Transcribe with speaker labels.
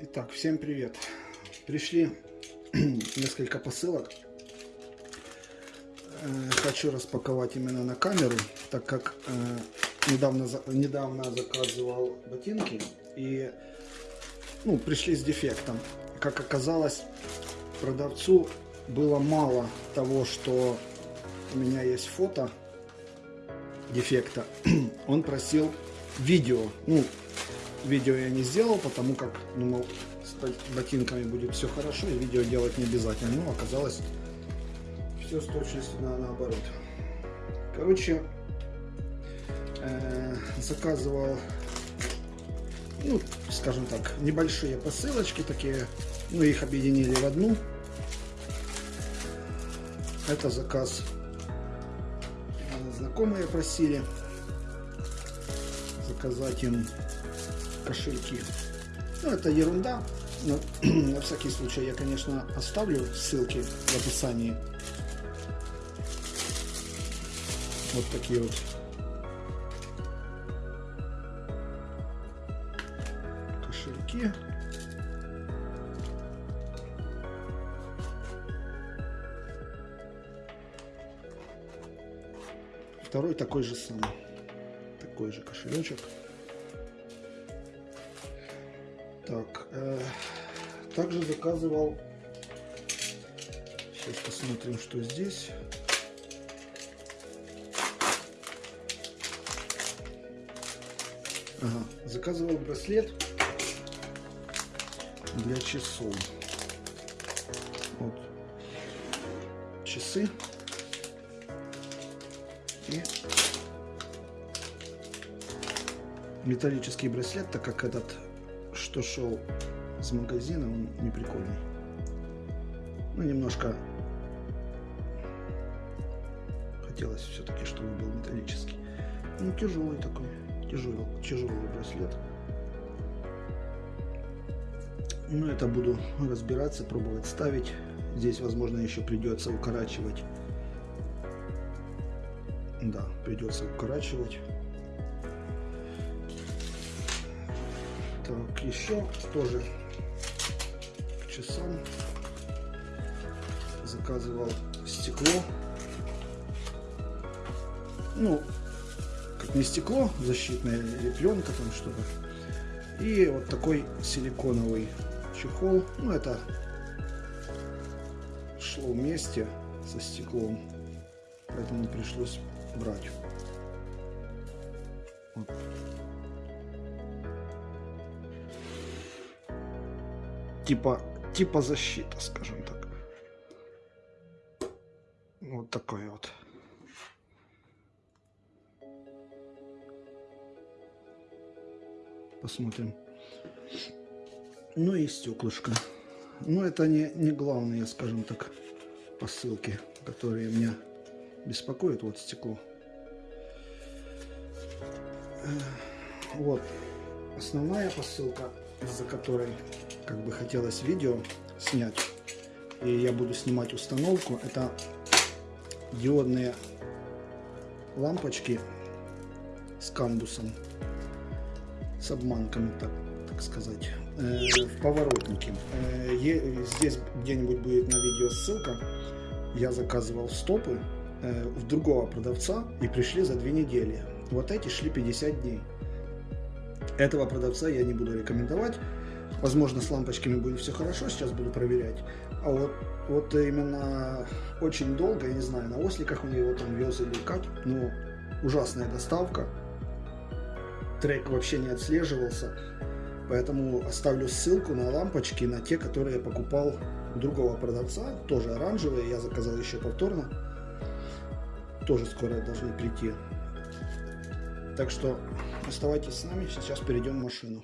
Speaker 1: Итак, всем привет. Пришли несколько посылок. Э, хочу распаковать именно на камеру, так как э, недавно, недавно заказывал ботинки и ну, пришли с дефектом. Как оказалось, продавцу было мало того, что у меня есть фото дефекта. Он просил видео. Ну, видео я не сделал, потому как думал, с ботинками будет все хорошо, и видео делать не обязательно. Но оказалось все с точностью на, наоборот. Короче, э, заказывал, ну, скажем так, небольшие посылочки такие, ну, их объединили в одну. Это заказ знакомые просили заказать им кошельки. Ну, это ерунда. Но на всякий случай я, конечно, оставлю ссылки в описании. Вот такие вот кошельки. Второй такой же самый. Такой же кошелечек. Так, э, также заказывал. Сейчас посмотрим, что здесь. Ага, заказывал браслет для часов. Вот часы и металлический браслет, так как этот что шел с магазина, он не прикольный. Ну, немножко хотелось все-таки, чтобы был металлический. Ну, тяжелый такой, тяжелый, тяжелый браслет. Ну, это буду разбираться, пробовать ставить. Здесь, возможно, еще придется укорачивать. Да, придется укорачивать. Еще тоже к часам заказывал стекло. Ну, как не стекло, защитная или там что-то. И вот такой силиконовый чехол. Ну, это шло вместе со стеклом, поэтому пришлось брать. Вот. Типа, типа защита, скажем так. Вот такой вот. Посмотрим. Ну и стеклышко. Но это не, не главные, скажем так, посылки, которые меня беспокоят. Вот стекло. Вот основная посылка, из-за которой как бы хотелось видео снять. И я буду снимать установку. Это диодные лампочки с камбусом. С обманками, так, так сказать. Э, в поворотнике. Э, здесь где-нибудь будет на видео ссылка. Я заказывал стопы э, в другого продавца и пришли за две недели. Вот эти шли 50 дней. Этого продавца я не буду рекомендовать. Возможно, с лампочками будет все хорошо, сейчас буду проверять. А вот, вот именно очень долго, я не знаю, на осликах у него там вез или как, но ужасная доставка. Трек вообще не отслеживался. Поэтому оставлю ссылку на лампочки, на те, которые я покупал у другого продавца. Тоже оранжевые, я заказал еще повторно. Тоже скоро должны прийти. Так что оставайтесь с нами, сейчас перейдем в машину.